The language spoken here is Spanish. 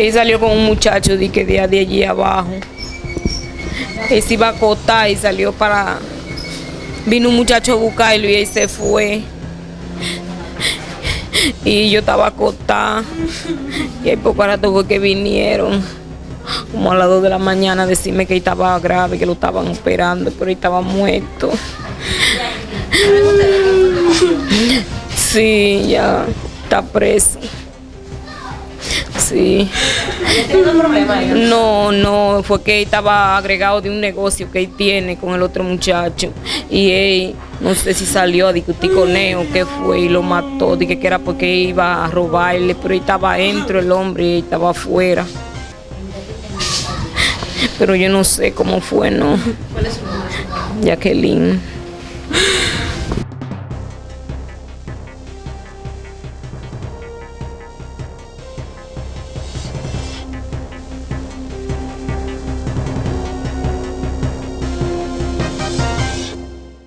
Él salió con un muchacho de que de, de allí abajo. Él se iba a acostar y salió para... Vino un muchacho a buscarlo y él se fue. Y yo estaba acostada. Y ahí poco rato fue que vinieron. Como a las 2 de la mañana decirme que estaba grave, que lo estaban operando, pero estaba muerto. Sí, ya está preso. Sí. No, no, fue que estaba agregado de un negocio que él tiene con el otro muchacho. Y él, no sé si salió a discutir con él o qué fue y lo mató. Dije que era porque iba a robarle, pero él estaba dentro el hombre y estaba afuera. Pero yo no sé cómo fue, ¿no? ¿Cuál es su nombre? Jacqueline.